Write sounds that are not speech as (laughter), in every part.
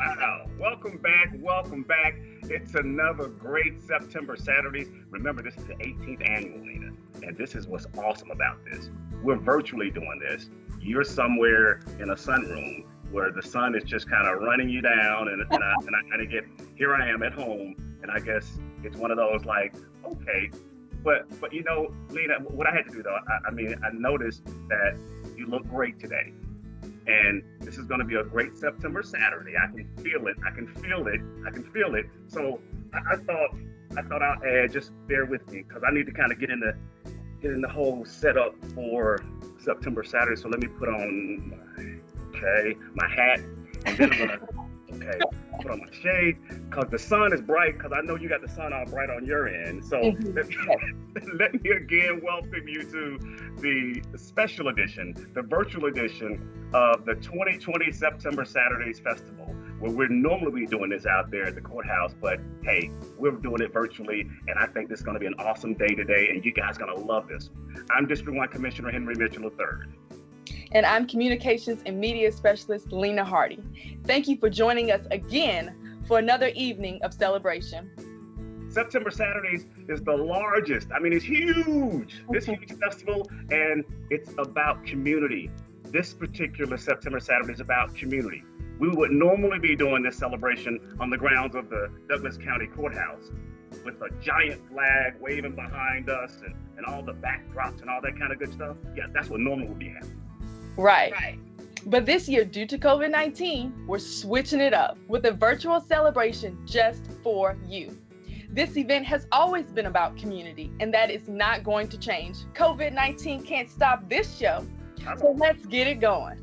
Wow. Welcome back. Welcome back. It's another great September Saturday. Remember, this is the 18th annual, Lena. And this is what's awesome about this. We're virtually doing this. You're somewhere in a sunroom where the sun is just kind of running you down. And, and, I, and I kind of get, here I am at home. And I guess it's one of those like, okay. But, but you know, Lena, what I had to do though, I, I mean, I noticed that you look great today and this is going to be a great September Saturday. I can feel it. I can feel it. I can feel it. So I, I thought I thought I'll add. Eh, just bear with me because I need to kind of get in the get in the whole setup for September Saturday. So let me put on my, okay my hat, and then I'm gonna okay put on my shade because the sun is bright. Because I know you got the sun all bright on your end. So mm-hmm. let, me, (laughs) let me again welcome you to the special edition, the virtual edition of the 2020 September Saturdays Festival, where we're normally doing this out there at the courthouse, but hey, we're doing it virtually, and I think this is going to be an awesome day today, and you guys are going to love this. I'm District 1 Commissioner Henry Mitchell III. And I'm Communications and Media Specialist Lena Hardy. Thank you for joining us again for another evening of celebration. September Saturdays is the largest. I mean, it's huge. This huge festival, and it's about community. This particular September Saturday is about community. We would normally be doing this celebration on the grounds of the Douglas County Courthouse with a giant flag waving behind us and, and all the backdrops and all that kind of good stuff. Yeah, that's what normally would be happening. Right. Right. But this year, due to COVID 19, we're switching it up with a virtual celebration just for you. This event has always been about community, and that is not going to change. COVID 19 can't stop this show. So let's get it going.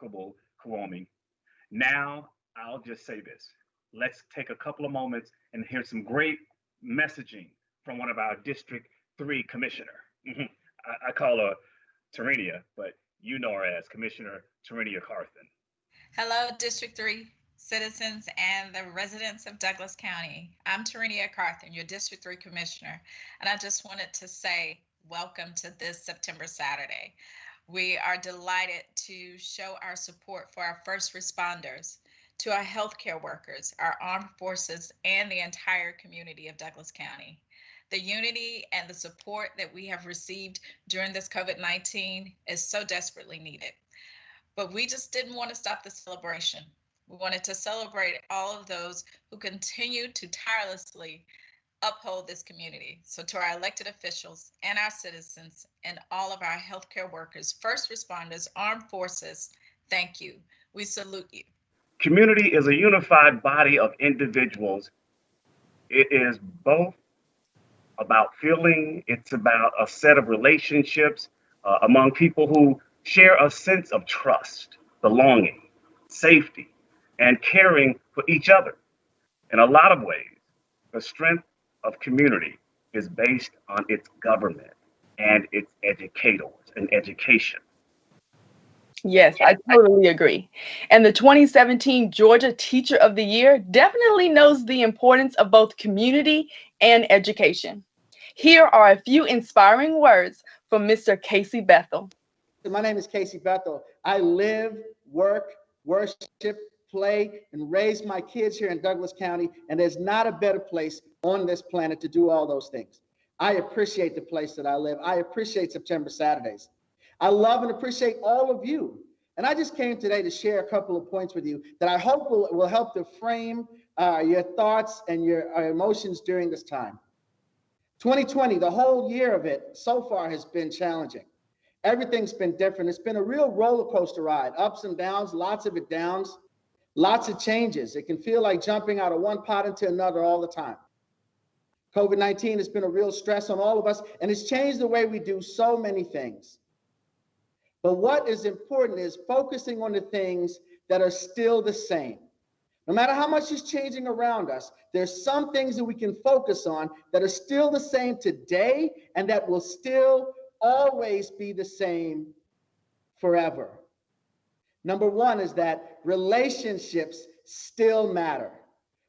Remarkable, Kwame. Now, I'll just say this. Let's take a couple of moments and hear some great messaging from one of our District 3 Commissioner. Mm-hmm. I, I, call her Tarenia, but you know her as Commissioner Tarenia Carthen. Hello, District 3 citizens and the residents of Douglas County. I'm Tarenia Carthen, your District 3 Commissioner, and I just wanted to say welcome to this September Saturday. We are delighted to show our support for our first responders, to our healthcare workers, our armed forces, and the entire community of Douglas County. The unity and the support that we have received during this COVID 19 is so desperately needed. But we just didn't want to stop the celebration. We wanted to celebrate all of those who continue to tirelessly uphold this community. So, to our elected officials and our citizens and all of our healthcare workers, first responders, armed forces, thank you. We salute you. Community is a unified body of individuals. It is both about feeling, it's about a set of relationships uh, among people who share a sense of trust, belonging, safety, and caring for each other. In a lot of ways, the strength of community is based on its government and its educators and education. Yes, I totally agree. And the 2017 Georgia Teacher of the Year definitely knows the importance of both community and education. Here are a few inspiring words from Mr. Casey Bethel. My name is Casey Bethel. I live, work, worship, play, and raise my kids here in Douglas County, and there's not a better place on this planet to do all those things. I appreciate the place that I live. I appreciate September Saturdays. I love and appreciate all of you. And I just came today to share a couple of points with you that I hope will, will help to frame uh, your thoughts and your uh, emotions during this time. 2020, the whole year of it so far has been challenging. Everything's been different. It's been a real roller coaster ride, ups and downs, lots of it downs, lots of changes. It can feel like jumping out of one pot into another all the time. COVID 19 has been a real stress on all of us, and it's changed the way we do so many things. But what is important is focusing on the things that are still the same. No matter how much is changing around us, there's some things that we can focus on that are still the same today and that will still always be the same forever. Number one is that relationships still matter.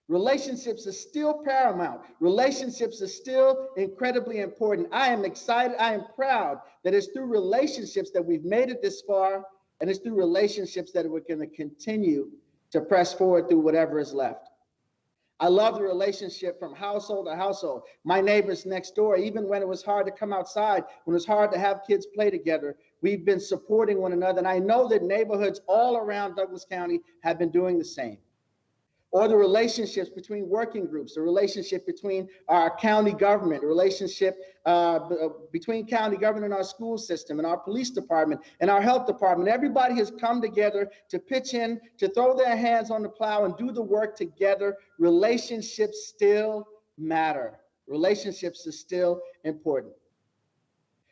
Relationships are still paramount. Relationships are still incredibly important. I am excited. I am proud that it's through relationships that we've made it this far, and it's through relationships that we're going to continue to press forward through whatever is left. I love the relationship from household to household. My neighbors next door, even when it was hard to come outside, when it was hard to have kids play together, we've been supporting one another. And I know that neighborhoods all around Douglas County have been doing the same or the relationships between working groups, the relationship between our county government, the relationship uh, uh, between county government and our school system and our police department and our health department. Everybody has come together to pitch in, to throw their hands on the plow and do the work together. Relationships still matter. Relationships are still important.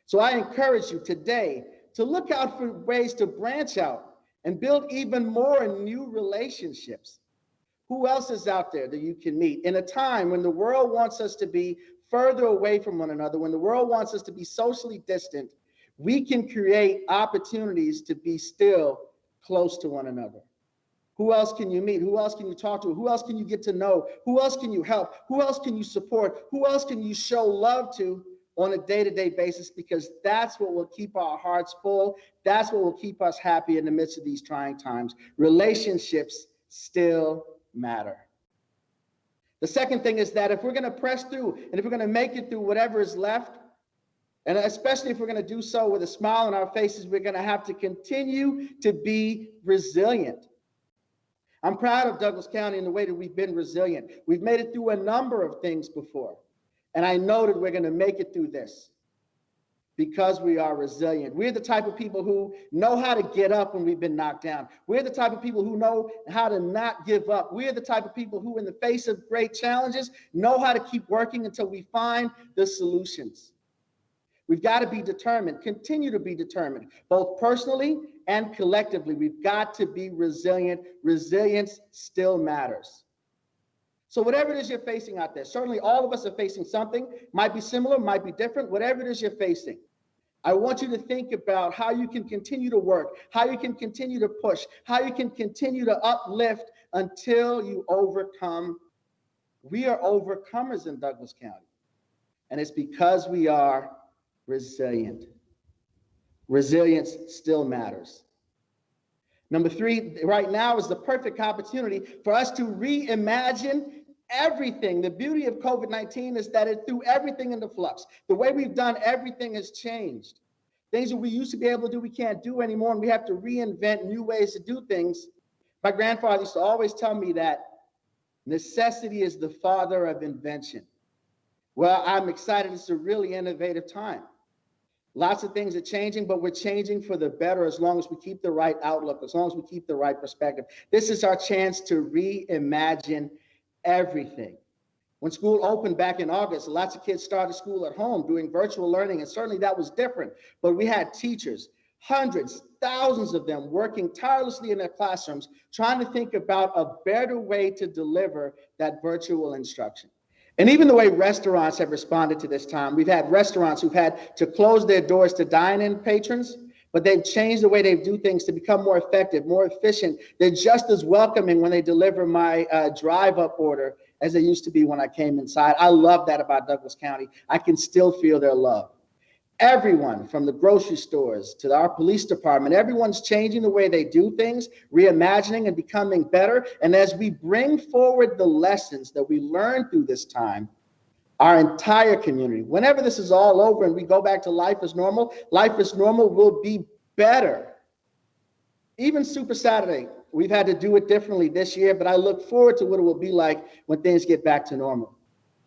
So I encourage you today to look out for ways to branch out and build even more new relationships who else is out there that you can meet in a time when the world wants us to be further away from one another, when the world wants us to be socially distant? We can create opportunities to be still close to one another. Who else can you meet? Who else can you talk to? Who else can you get to know? Who else can you help? Who else can you support? Who else can you show love to on a day to day basis? Because that's what will keep our hearts full. That's what will keep us happy in the midst of these trying times. Relationships still matter. The second thing is that if we're going to press through and if we're going to make it through whatever is left, and especially if we're going to do so with a smile on our faces, we're going to have to continue to be resilient. I'm proud of Douglas County in the way that we've been resilient. We've made it through a number of things before, and I know that we're going to make it through this because we are resilient. We're the type of people who know how to get up when we've been knocked down. We're the type of people who know how to not give up. We're the type of people who, in the face of great challenges, know how to keep working until we find the solutions. We've got to be determined, continue to be determined, both personally and collectively. We've got to be resilient. Resilience still matters. So, whatever it is you're facing out there, certainly all of us are facing something, might be similar, might be different, whatever it is you're facing. I want you to think about how you can continue to work, how you can continue to push, how you can continue to uplift until you overcome. We are overcomers in Douglas County, and it's because we are resilient. Resilience still matters. Number three, right now is the perfect opportunity for us to reimagine everything. The beauty of COVID 19 is that it threw everything into flux. The way we've done everything has changed. Things that we used to be able to do, we can't do anymore, and we have to reinvent new ways to do things. My grandfather used to always tell me that necessity is the father of invention. Well, I'm excited. It's a really innovative time. Lots of things are changing, but we're changing for the better as long as we keep the right outlook, as long as we keep the right perspective. This is our chance to reimagine everything. When school opened back in August, lots of kids started school at home doing virtual learning, and certainly that was different. But we had teachers, hundreds, thousands of them working tirelessly in their classrooms, trying to think about a better way to deliver that virtual instruction. And even the way restaurants have responded to this time, we've had restaurants who've had to close their doors to dine-in patrons, but they've changed the way they do things to become more effective, more efficient. They're just as welcoming when they deliver my uh, drive-up order as they used to be when I came inside. I love that about Douglas County. I can still feel their love everyone from the grocery stores to our police department, everyone's changing the way they do things, reimagining and becoming better. And as we bring forward the lessons that we learned through this time, our entire community, whenever this is all over and we go back to life as normal, life as normal will be better. Even Super Saturday, we've had to do it differently this year, but I look forward to what it will be like when things get back to normal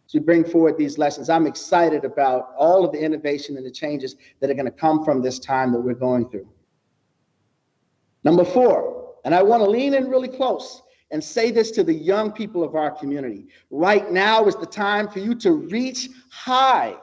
to bring forward these lessons. I'm excited about all of the innovation and the changes that are going to come from this time that we're going through. Number four, and I want to lean in really close and say this to the young people of our community. Right now is the time for you to reach high.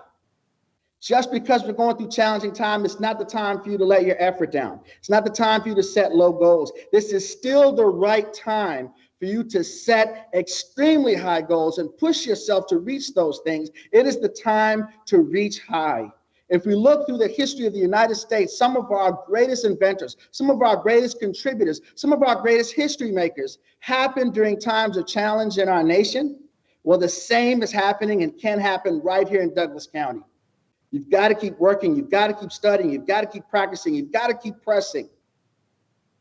Just because we're going through challenging time, it's not the time for you to let your effort down. It's not the time for you to set low goals. This is still the right time for you to set extremely high goals and push yourself to reach those things. It is the time to reach high. If we look through the history of the United States, some of our greatest inventors, some of our greatest contributors, some of our greatest history makers happened during times of challenge in our nation. Well, the same is happening and can happen right here in Douglas County. You've got to keep working. You've got to keep studying. You've got to keep practicing. You've got to keep pressing.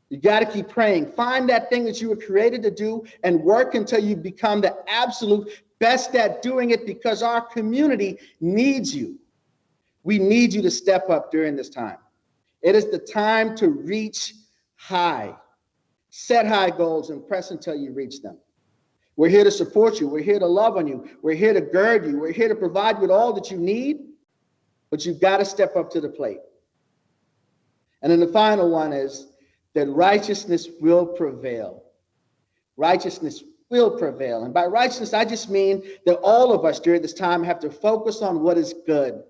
You've got to keep praying. Find that thing that you were created to do and work until you become the absolute best at doing it because our community needs you. We need you to step up during this time. It is the time to reach high. Set high goals and press until you reach them. We're here to support you. We're here to love on you. We're here to gird you. We're here to provide you with all that you need, but you've got to step up to the plate. And then the final one is that righteousness will prevail. Righteousness will prevail. And by righteousness, I just mean that all of us during this time have to focus on what is good.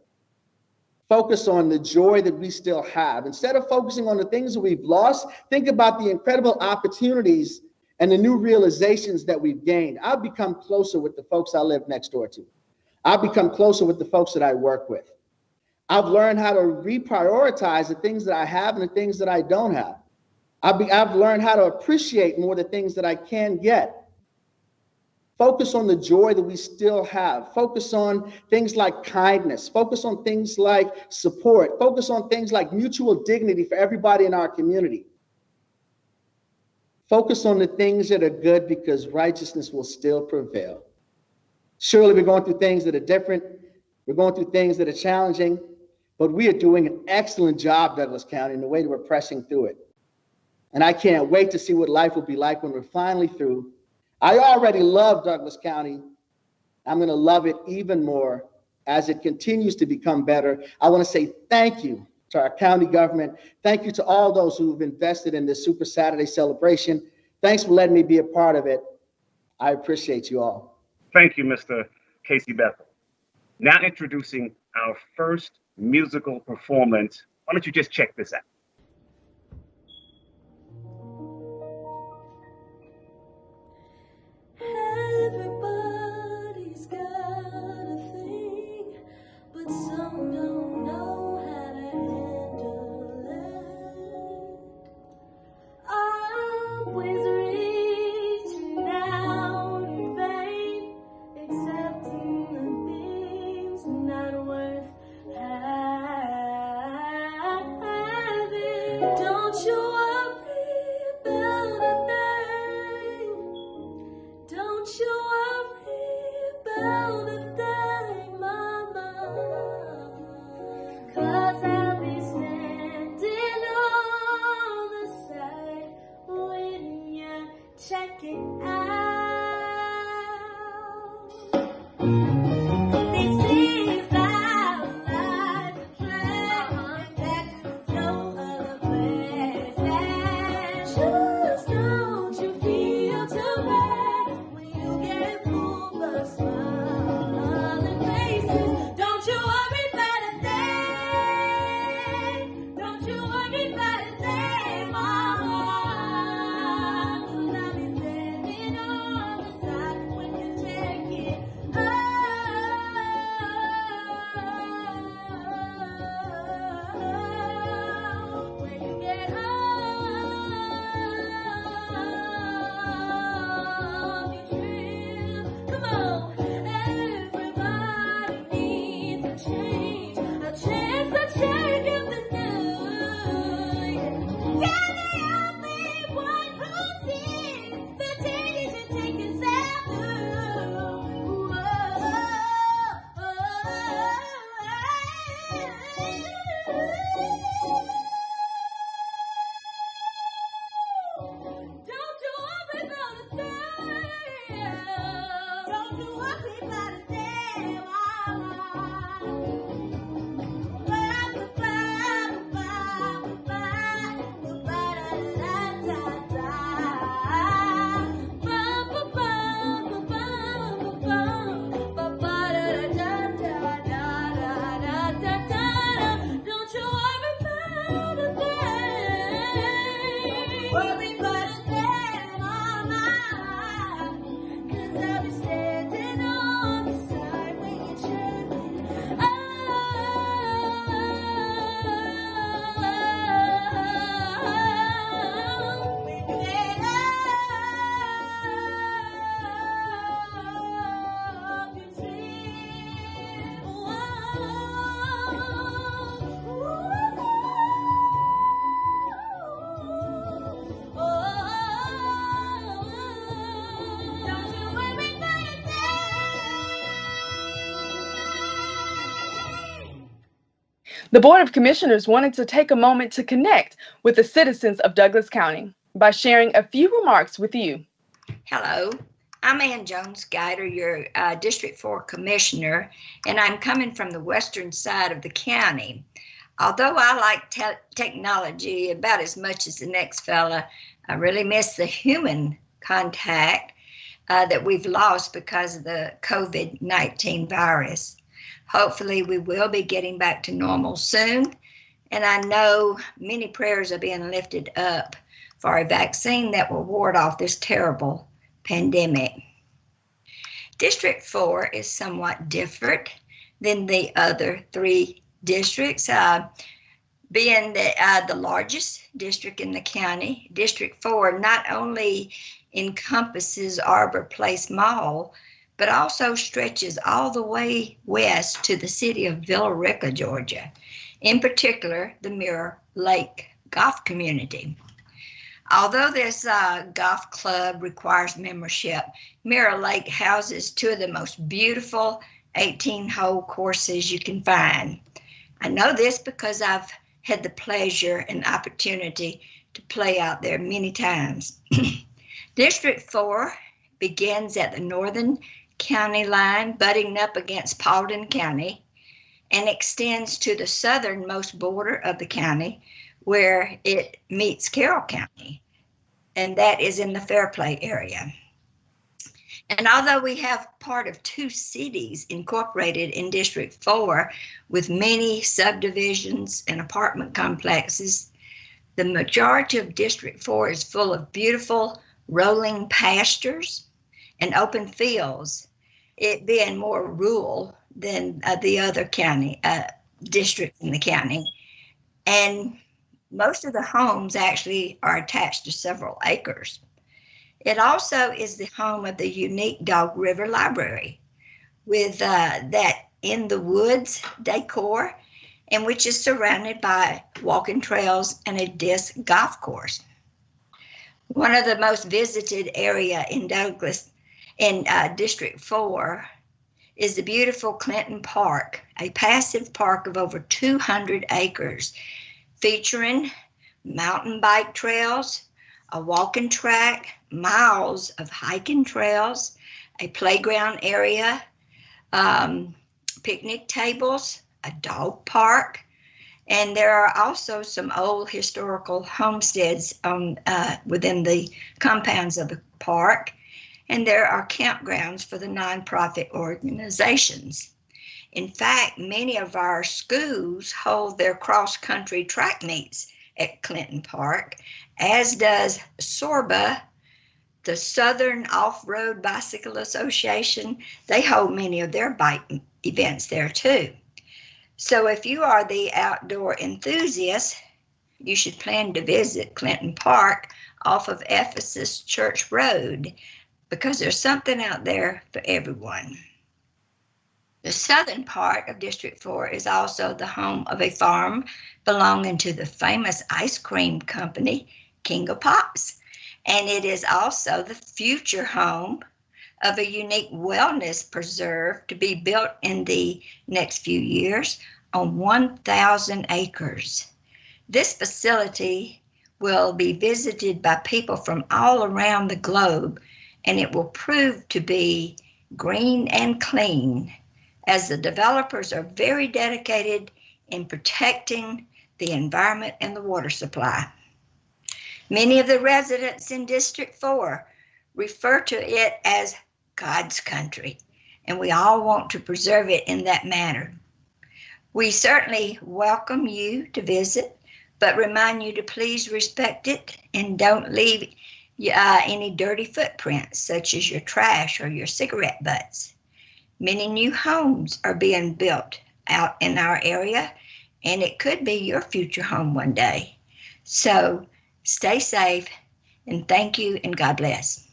Focus on the joy that we still have. Instead of focusing on the things that we've lost, think about the incredible opportunities and the new realizations that we've gained. I've become closer with the folks I live next door to. I've become closer with the folks that I work with. I've learned how to reprioritize the things that I have and the things that I don't have. I've, be, I've learned how to appreciate more the things that I can get. Focus on the joy that we still have. Focus on things like kindness. Focus on things like support. Focus on things like mutual dignity for everybody in our community. Focus on the things that are good because righteousness will still prevail. Surely we're going through things that are different. We're going through things that are challenging, but we are doing an excellent job, Douglas County, in the way that we're pressing through it. And I can't wait to see what life will be like when we're finally through. I already love Douglas County. I'm going to love it even more as it continues to become better. I want to say thank you to our county government. Thank you to all those who've invested in this Super Saturday celebration. Thanks for letting me be a part of it. I appreciate you all. Thank you, Mr. Casey Bethel. Now introducing our first musical performance. Why don't you just check this out? The Board of Commissioners wanted to take a moment to connect with the citizens of Douglas County by sharing a few remarks with you. Hello, I'm Ann Jones Guider, your uh, District 4 Commissioner, and I'm coming from the western side of the county. Although I like te technology about as much as the next fella, I really miss the human contact uh, that we've lost because of the COVID 19 virus. Hopefully, we will be getting back to normal soon. And I know many prayers are being lifted up for a vaccine that will ward off this terrible pandemic. District 4 is somewhat different than the other three districts. Uh, being the, uh, the largest district in the county, District 4 not only encompasses Arbor Place Mall, but also stretches all the way west to the city of Villa Rica, Georgia, in particular the Mirror Lake Golf Community. Although this uh, golf club requires membership, Mirror Lake houses two of the most beautiful 18 hole courses you can find. I know this because I've had the pleasure and opportunity to play out there many times. (clears throat) District 4 begins at the northern county line, butting up against Paulding County, and extends to the southernmost border of the county, where it meets Carroll County, and that is in the Fairplay area. And although we have part of two cities incorporated in District 4 with many subdivisions and apartment complexes, the majority of District 4 is full of beautiful rolling pastures and open fields, it being more rural than uh, the other county uh, districts in the county. And most of the homes actually are attached to several acres. It also is the home of the unique Dog River Library with uh, that in the woods decor and which is surrounded by walking trails and a disc golf course. One of the most visited area in Douglas in uh, District 4 is the beautiful Clinton Park, a passive park of over 200 acres featuring mountain bike trails, a walking track, miles of hiking trails, a playground area, um, picnic tables, a dog park, and there are also some old historical homesteads um, uh, within the compounds of the park. And there are campgrounds for the nonprofit organizations. In fact, many of our schools hold their cross country track meets at Clinton Park, as does SORBA, the Southern Off Road Bicycle Association. They hold many of their bike events there too. So if you are the outdoor enthusiast, you should plan to visit Clinton Park off of Ephesus Church Road because there's something out there for everyone. The southern part of District 4 is also the home of a farm belonging to the famous ice cream company, King of Pops. And it is also the future home of a unique wellness preserve to be built in the next few years on 1,000 acres. This facility will be visited by people from all around the globe, and it will prove to be green and clean as the developers are very dedicated in protecting the environment and the water supply. Many of the residents in District 4 refer to it as God's country, and we all want to preserve it in that manner. We certainly welcome you to visit, but remind you to please respect it and don't leave uh, any dirty footprints, such as your trash or your cigarette butts. Many new homes are being built out in our area, and it could be your future home one day. So stay safe and thank you and God bless.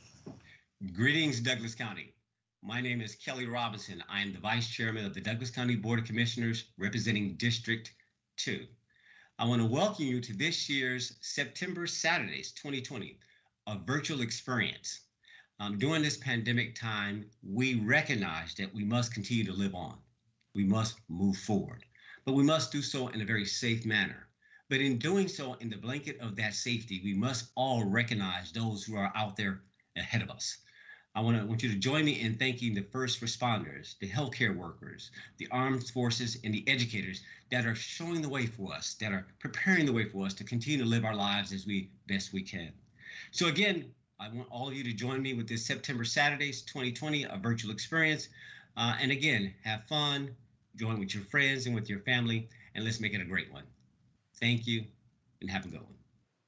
Greetings, Douglas County. My name is Kelly Robinson. I am the Vice Chairman of the Douglas County Board of Commissioners representing District 2. I want to welcome you to this year's September Saturdays 2020, a virtual experience. Um, during this pandemic time, we recognize that we must continue to live on. We must move forward. but we must do so in a very safe manner. But in doing so, in the blanket of that safety, we must all recognize those who are out there ahead of us. I want to want you to join me in thanking the first responders, the healthcare workers, the armed forces, and the educators that are showing the way for us, that are preparing the way for us to continue to live our lives as we best we can. So again, I want all of you to join me with this September Saturdays 2020, a virtual experience. Uh, and again, have fun, join with your friends and with your family, and let's make it a great one. Thank you and have a good one.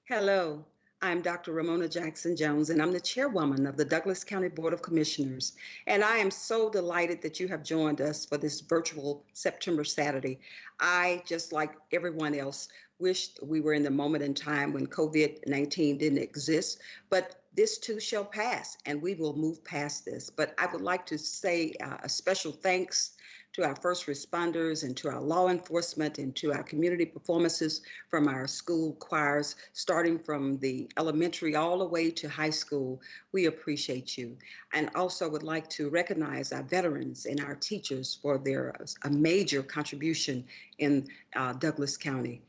Hello, I'm Dr. Romona Jackson Jones, and I'm the chairwoman of the Douglas County Board of Commissioners. And I am so delighted that you have joined us for this virtual September Saturday. I, just like everyone else, wished we were in the moment in time when COVID 19 didn't exist, but this too shall pass and we will move past this. But I would like to say uh, a special thanks to our first responders and to our law enforcement and to our community performances from our school choirs, starting from the elementary all the way to high school. We appreciate you. And also would like to recognize our veterans and our teachers for their a major contribution in uh, Douglas County.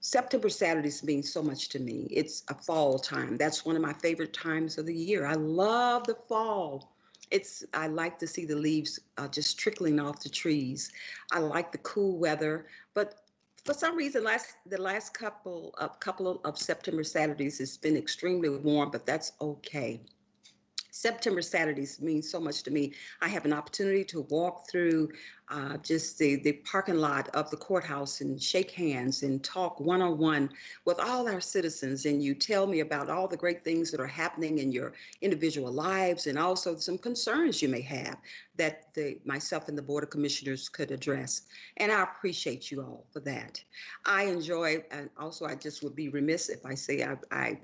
September Saturdays mean so much to me. It's a fall time. That's one of my favorite times of the year. I love the fall it's I like to see the leaves uh, just trickling off the trees. I like the cool weather, but for some reason, last the last couple of couple of, September Saturdays, it's been extremely warm, but that's okay. September Saturdays mean so much to me. I have an opportunity to walk through uh, just the, the parking lot of the courthouse and shake hands and talk one on one with all our citizens. And you tell me about all the great things that are happening in your individual lives and also some concerns you may have that the, myself and the Board of Commissioners could address. And I appreciate you all for that. I enjoy, and also I just would be remiss if I say I, I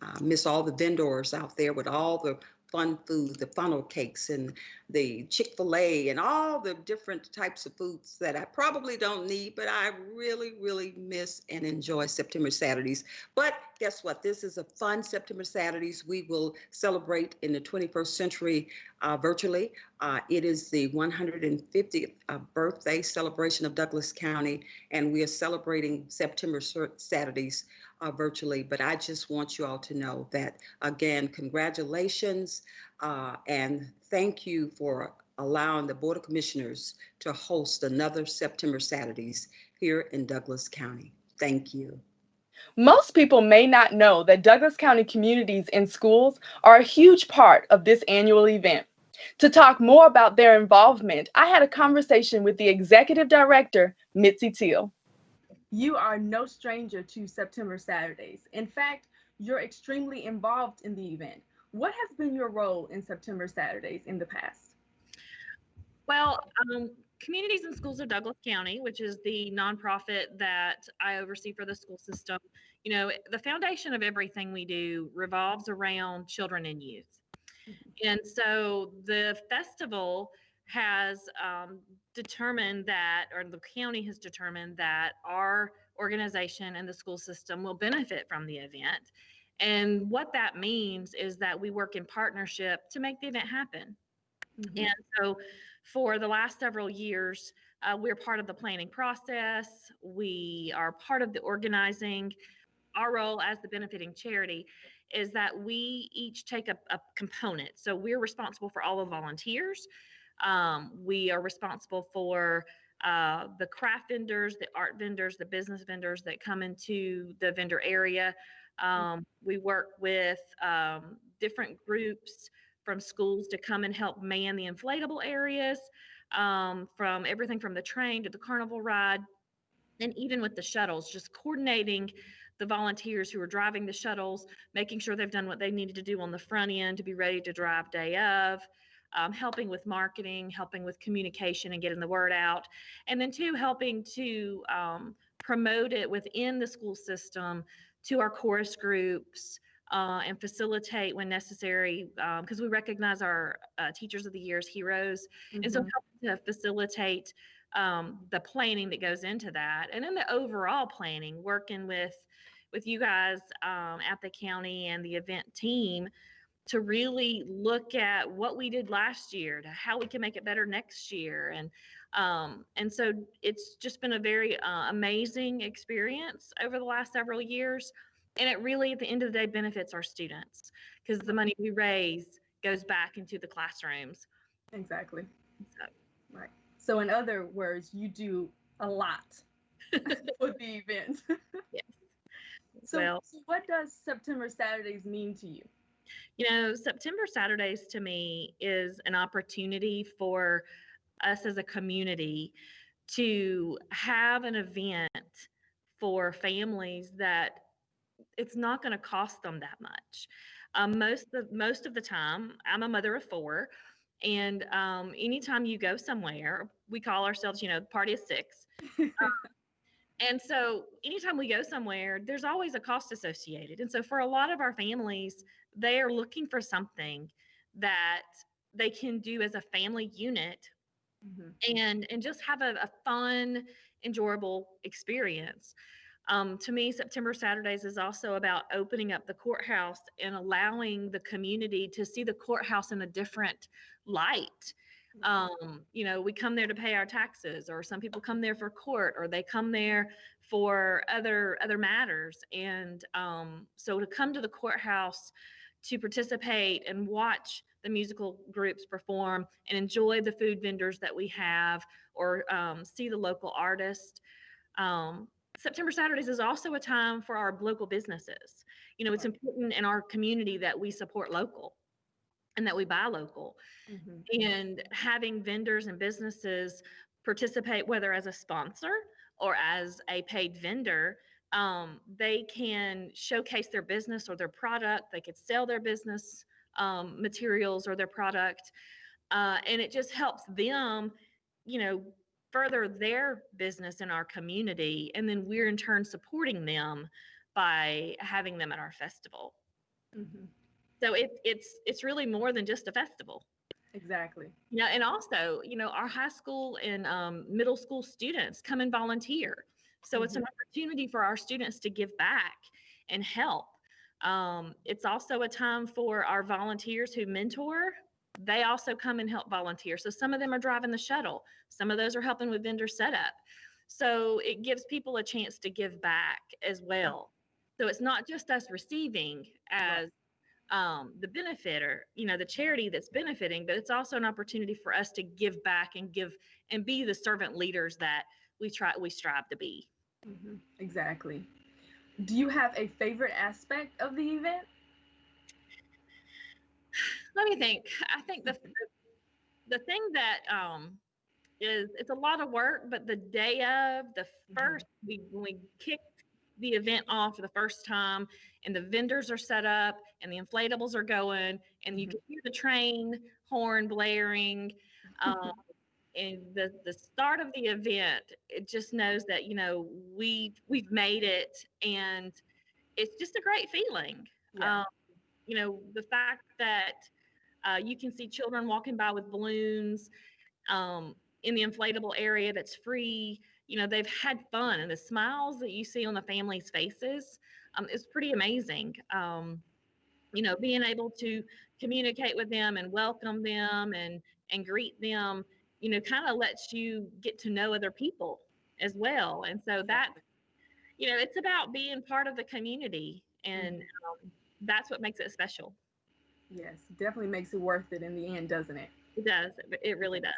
uh, miss all the vendors out there with all the fun food, the funnel cakes and the Chick-fil-A and all the different types of foods that I probably don't need, but I really, really miss and enjoy September Saturdays. But guess what? This is a fun September Saturdays. We will celebrate in the 21st century uh, virtually. Uh, it is the 150th uh, birthday celebration of Douglas County, and we are celebrating September Saturdays uh, virtually. But I just want you all to know that, again, congratulations uh, and thank you for allowing the Board of Commissioners to host another September Saturdays here in Douglas County. Thank you. Most people may not know that Douglas County communities and schools are a huge part of this annual event. To talk more about their involvement, I had a conversation with the executive director, Mitzi Teal. You are no stranger to September Saturdays. In fact, you're extremely involved in the event. What has been your role in September Saturdays in the past? Well, um, Communities and Schools of Douglas County, which is the nonprofit that I oversee for the school system, you know, the foundation of everything we do revolves around children and youth. And so the festival has um, determined that, or the county has determined that our organization and the school system will benefit from the event. And what that means is that we work in partnership to make the event happen. Mm-hmm. And so for the last several years, uh, we're part of the planning process. We are part of the organizing. Our role as the benefiting charity is that we each take a, a component. So we're responsible for all the volunteers. Um, we are responsible for uh, the craft vendors, the art vendors, the business vendors that come into the vendor area. Um, we work with um, different groups from schools to come and help man the inflatable areas, um, from everything from the train to the carnival ride, and even with the shuttles, just coordinating the volunteers who are driving the shuttles, making sure they've done what they needed to do on the front end to be ready to drive day of. Um, helping with marketing, helping with communication and getting the word out, and then two, helping to um, promote it within the school system to our chorus groups uh, and facilitate when necessary because um, we recognize our uh, teachers of the year as heroes mm-hmm. and so mm-hmm. to facilitate um, the planning that goes into that and then the overall planning working with with you guys um, at the county and the event team to really look at what we did last year to how we can make it better next year and Um, and so it's just been a very uh, amazing experience over the last several years. And it really, at the end of the day, benefits our students because the money we raise goes back into the classrooms. Exactly. So, Right. So in other words, you do a lot (laughs) (laughs) for the event. yes. So, well, so what does September Saturdays mean to you? you know, September Saturdays to me is an opportunity for us as a community to have an event for families that it's not going to cost them that much. Um, most of most of the time, I'm a mother of four, and um, anytime you go somewhere, we call ourselves, you know, party of six. Um, (laughs) and so, anytime we go somewhere, there's always a cost associated. And so, for a lot of our families, they are looking for something that they can do as a family unit Mhm. and and just have a, a fun enjoyable experience um, to me september saturdays is also about opening up the courthouse and allowing the community to see the courthouse in a different light um, you know we come there to pay our taxes or some people come there for court or they come there for other other matters and um, so to come to the courthouse to participate and watch the musical groups perform and enjoy the food vendors that we have or um, see the local artist. Um, September Saturdays is also a time for our local businesses. You know, it's important in our community that we support local and that we buy local. Mhm. And having vendors and businesses participate, whether as a sponsor or as a paid vendor, um, they can showcase their business or their product. They could sell their business um, materials or their product. Uh, and it just helps them, you know, further their business in our community. And then we're in turn supporting them by having them at our festival. Mhm. So it, it's it's really more than just a festival. Exactly. Yeah, and also, you know, our high school and um, middle school students come and volunteer. So it's an opportunity for our students to give back and help. Um, it's also a time for our volunteers who mentor. They also come and help volunteer. So some of them are driving the shuttle. Some of those are helping with vendor setup. So it gives people a chance to give back as well. So it's not just us receiving as um, the benefitter, you know, the charity that's benefiting, but it's also an opportunity for us to give back and give and be the servant leaders that we try we strive to be. Mhm. Exactly. Do you have a favorite aspect of the event? Let me think. I think the the, the thing that um is it's a lot of work, but the day of the first we when we kicked the event off for the first time and the vendors are set up and the inflatables are going and you Mhm. can hear the train horn blaring um, (laughs) and the the start of the event it just knows that you know we we've made it and it's just a great feeling Yeah. um, you know the fact that uh, you can see children walking by with balloons um, in the inflatable area that's free you know they've had fun and the smiles that you see on the families faces um, is pretty amazing. Um, you know being able to communicate with them and welcome them and and greet them you know kind of lets you get to know other people as well. And so that you know it's about being part of the community and um, that's what makes it special. Yes, definitely makes it worth it in the end, doesn't it? it does. It- it really does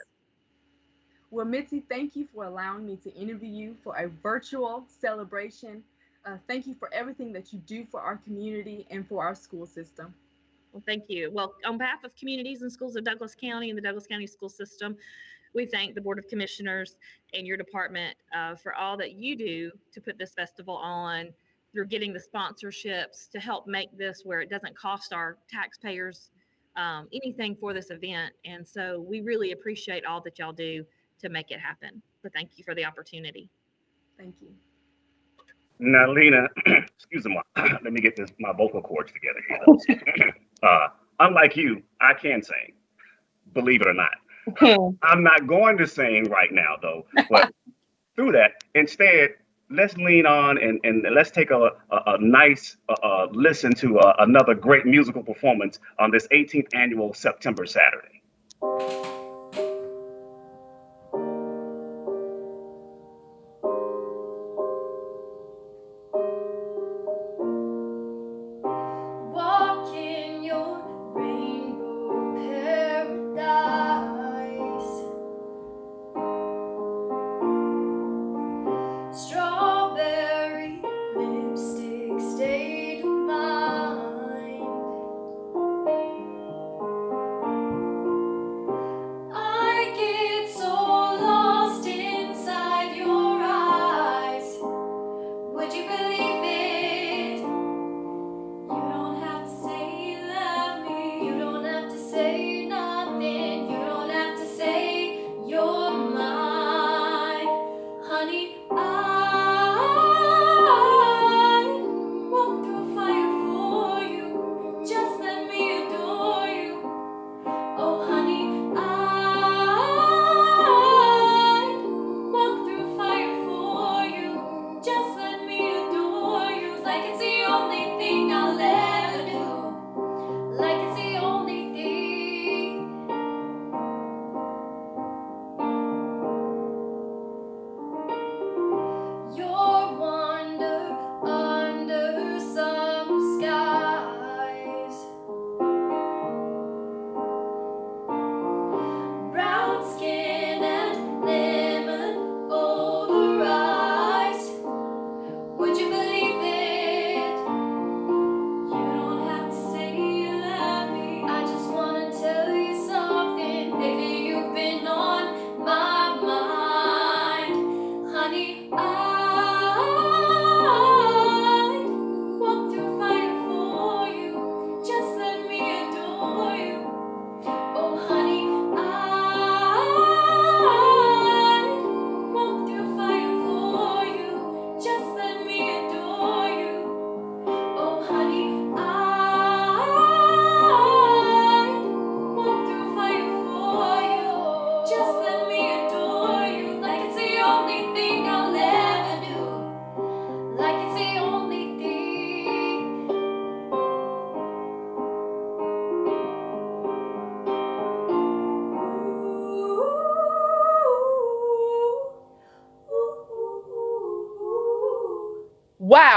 Well, Mitzi, thank you for allowing me to interview you for a virtual celebration. Uh, thank you for everything that you do for our community and for our school system. Well, thank you. Well, on behalf of communities and schools of Douglas County and the Douglas County School System, we thank the Board of Commissioners and your department uh, for all that you do to put this festival on through getting the sponsorships to help make this where it doesn't cost our taxpayers um, anything for this event. And so we really appreciate all that y'all do to make it happen. So thank you for the opportunity. Thank you. Now, Lena, (clears throat) excuse me, (clears throat) let me get this my vocal cords together here. (laughs) uh, unlike you, I can sing, believe it or not. (laughs) I'm not going to sing right now, though. But (laughs) through that, instead, let's lean on and, and let's take a, a, a nice uh, uh, listen to uh, another great musical performance on this 18th annual September Saturday.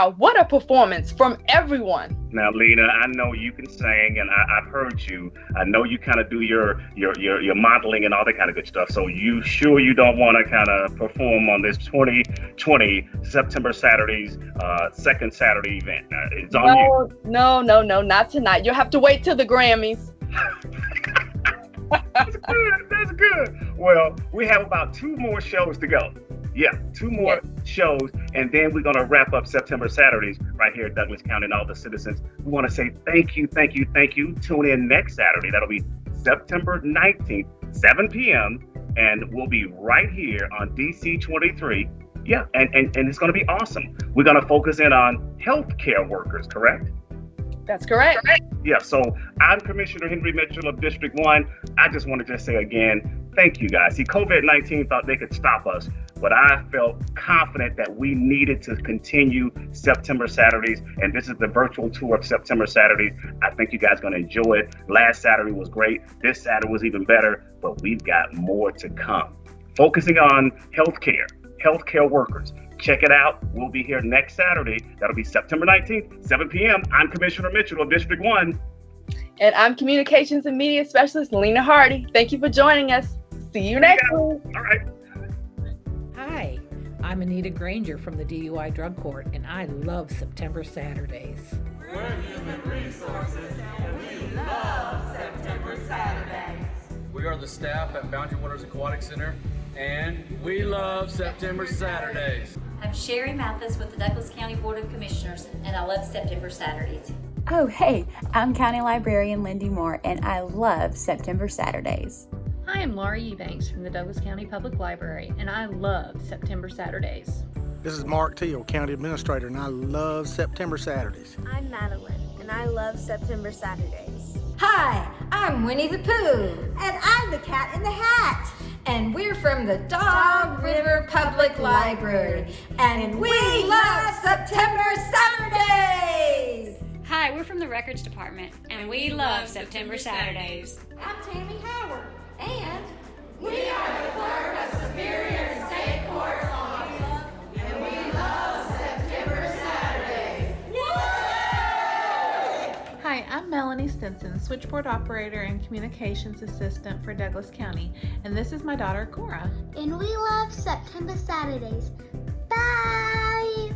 Wow, what a performance from everyone. Now, Lena, I know you can sing, and I, have heard you. I know you kind of do your, your your your modeling and all that kind of good stuff. So, you sure you don't want to kind of perform on this 2020 September Saturday's uh, second Saturday event? Uh, it's on no, you. No, no, no, not tonight. You'll have to wait till the Grammys. (laughs) that's good. That's good. Well, we have about two more shows to go. Yeah, two more shows, and then we're gonna wrap up September Saturdays right here at Douglas County and all the citizens. We want to say thank you, thank you, thank you. Tune in next Saturday. That'll be September 19th, 7 p.m. And we'll be right here on DC 23. Yeah, and, and, and it's gonna be awesome. We're gonna focus in on healthcare workers, correct? That's correct. Yeah, so I'm Commissioner Henry Mitchell of District 1. I just want to just say again, thank you guys. See, COVID 19 thought they could stop us, but I felt confident that we needed to continue September Saturdays, and this is the virtual tour of September Saturdays. I think you guys are going to enjoy it. Last Saturday was great. This Saturday was even better, but we've got more to come. Focusing on healthcare, healthcare workers. Check it out. We'll be here next Saturday. That'll be September 19th, 7 p.m. I'm Commissioner Mitchell of District 1. And I'm Communications and Media Specialist Lena Hardy. Thank you for joining us. See you next week. All right. Hi, I'm Anita Granger from the DUI Drug Court, and I love September Saturdays. We're human resources, and we love September Saturdays. We are the staff at Boundary Waters Aquatic Center, and we love September Saturdays. I'm Sherry Mathis with the Douglas County Board of Commissioners, and I love September Saturdays. Oh, hey, I'm County Librarian Lindy Moore, and I love September Saturdays. Hi, I'm Laura Eubanks from the Douglas County Public Library, and I love September Saturdays. This is Mark Teal, County Administrator, and I love September Saturdays. I'm Madeline, and I love September Saturdays. Hi, I'm Winnie the Pooh. And I'm the Cat in the Hat. And we're from the Dog River Public Library. And we love September Saturdays! Hi, we're from the Records Department, and we love September Saturdays. I'm Tammy Howard. And we are the clerk of Superior State Court Office. And we love September Saturdays. Hi, I'm Melanie Stinson, switchboard operator and communications assistant for Douglas County, and this is my daughter Cora. And we love September Saturdays. Bye!